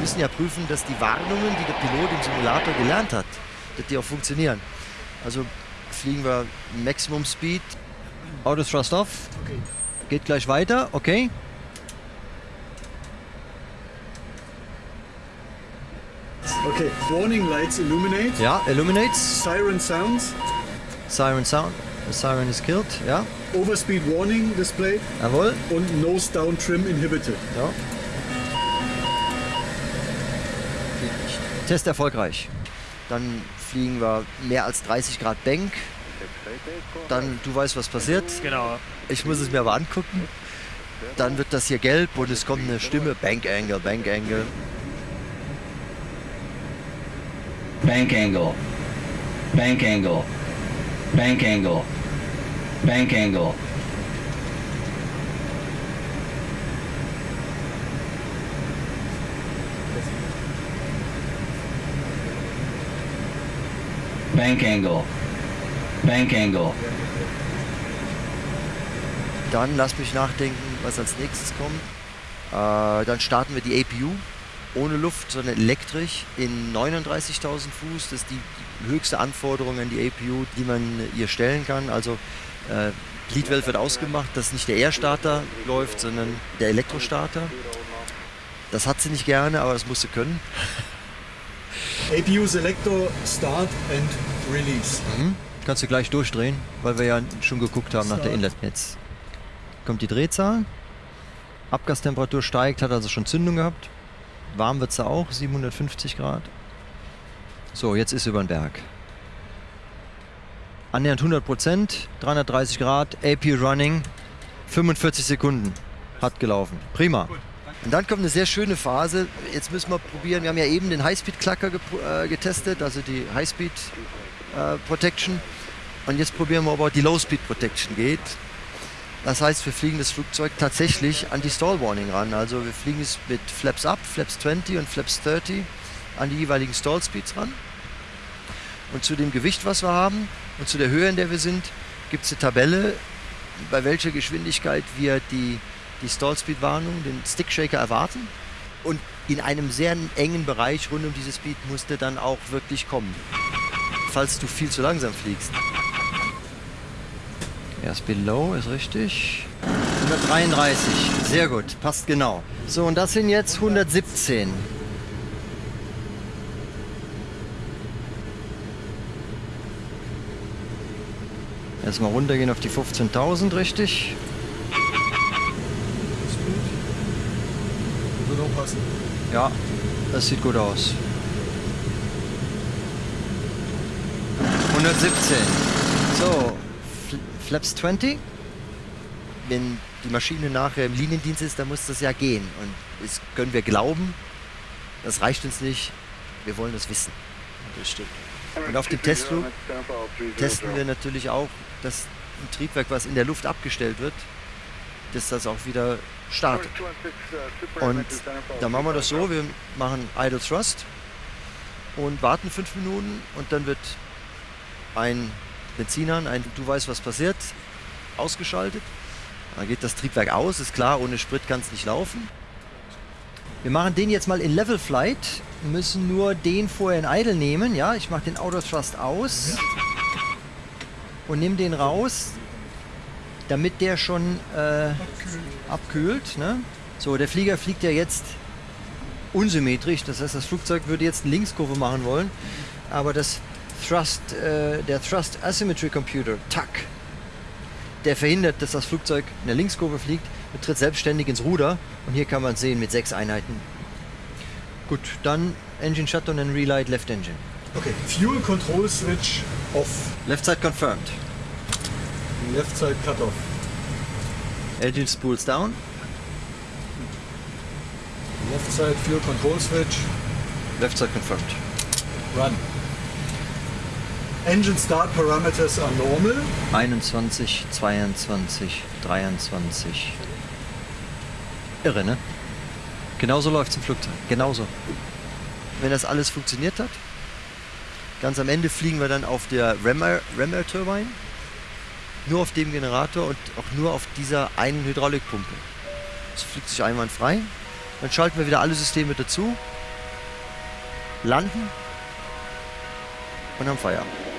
müssen ja prüfen, dass die Warnungen, die der Pilot im Simulator gelernt hat, dass die auch funktionieren. Also fliegen wir Maximum Speed. Auto Thrust off. Okay. Geht gleich weiter, okay. Okay, warning lights illuminate. Ja, illuminates. Siren sounds. Siren sound. The siren is killed. Ja, Overspeed warning displayed. jawohl. Und nose down trim inhibited. Ja. Test erfolgreich. Dann fliegen wir mehr als 30 Grad Bank. Dann, du weißt, was passiert. Genau. Ich muss es mir aber angucken. Dann wird das hier gelb und es kommt eine Stimme. Bank Angle, Bank Angle. Bank angle. Bank angle. Bank angle. Bank angle. Bank angle. Bank angle. Dann lass mich nachdenken, was als nächstes kommt. Äh, dann starten wir die APU ohne Luft, sondern elektrisch in 39.000 Fuß. Das ist die höchste Anforderung an die APU, die man ihr stellen kann. Also äh, Gliedwelt wird ausgemacht, dass nicht der Air-Starter läuft, sondern der Elektrostarter. Das hat sie nicht gerne, aber das muss sie können. APU Selector Start and Release. Kannst du gleich durchdrehen, weil wir ja schon geguckt haben nach der Inlet. Jetzt kommt die Drehzahl. Abgastemperatur steigt, hat also schon Zündung gehabt. Warm wird sie auch, 750 Grad. So, jetzt ist sie über den Berg. Annähernd 100 Prozent, 330 Grad, AP Running, 45 Sekunden hat gelaufen. Prima. Und dann kommt eine sehr schöne Phase. Jetzt müssen wir probieren. Wir haben ja eben den Highspeed-Klacker äh, getestet, also die Highspeed äh, Protection. Und jetzt probieren wir, ob auch die Low-Speed Protection geht. Das heißt, wir fliegen das Flugzeug tatsächlich an die Stall Warning ran. Also wir fliegen es mit Flaps Up, Flaps 20 und Flaps 30 an die jeweiligen Stall Speeds ran. Und zu dem Gewicht, was wir haben und zu der Höhe, in der wir sind, gibt es eine Tabelle, bei welcher Geschwindigkeit wir die, die Stall Speed Warnung, den Stick Shaker erwarten. Und in einem sehr engen Bereich rund um diese Speed muss der dann auch wirklich kommen, falls du viel zu langsam fliegst. Erst below ist richtig. 133, sehr gut, passt genau. So, und das sind jetzt 117. Erstmal runtergehen auf die 15.000, richtig? Ist gut. Wird auch passen. Ja, das sieht gut aus. 117. So, Fl Flaps 20. Wenn die Maschine nachher im Liniendienst ist, dann muss das ja gehen. Und das können wir glauben. Das reicht uns nicht. Wir wollen das wissen. Das stimmt. Und auf dem Testflug testen wir natürlich auch, dass ein Triebwerk, was in der Luft abgestellt wird, dass das auch wieder startet. Und dann machen wir das so, wir machen Idle Thrust und warten fünf Minuten und dann wird ein Benzinern, ein Du weißt, was passiert, ausgeschaltet. Dann geht das Triebwerk aus, ist klar, ohne Sprit kann es nicht laufen. Wir machen den jetzt mal in Level Flight, müssen nur den vorher in Idle nehmen. Ja, ich mache den Auto Thrust aus und nehme den raus, damit der schon äh, abkühlt. Ne? So, der Flieger fliegt ja jetzt unsymmetrisch, das heißt, das Flugzeug würde jetzt eine Linkskurve machen wollen, aber das Thrust, äh, der Thrust Asymmetry Computer, TAC, der verhindert, dass das Flugzeug in der Linkskurve fliegt und tritt selbstständig ins Ruder. Und hier kann man es sehen mit sechs Einheiten. Gut, dann Engine Shutdown and Relight Left Engine. Okay, Fuel Control Switch off. Left side confirmed. Left side cut off. Engine spools down. Left side fuel control switch. Left side confirmed. Run. Engine start parameters are normal. 21, 22, 23. Irre, ne? Genauso läuft es im Flugzeug. Genauso. Wenn das alles funktioniert hat, ganz am Ende fliegen wir dann auf der Remair, Remair Turbine. Nur auf dem Generator und auch nur auf dieser einen Hydraulikpumpe. Das fliegt sich einwandfrei. Dann schalten wir wieder alle Systeme dazu landen und haben Feierabend.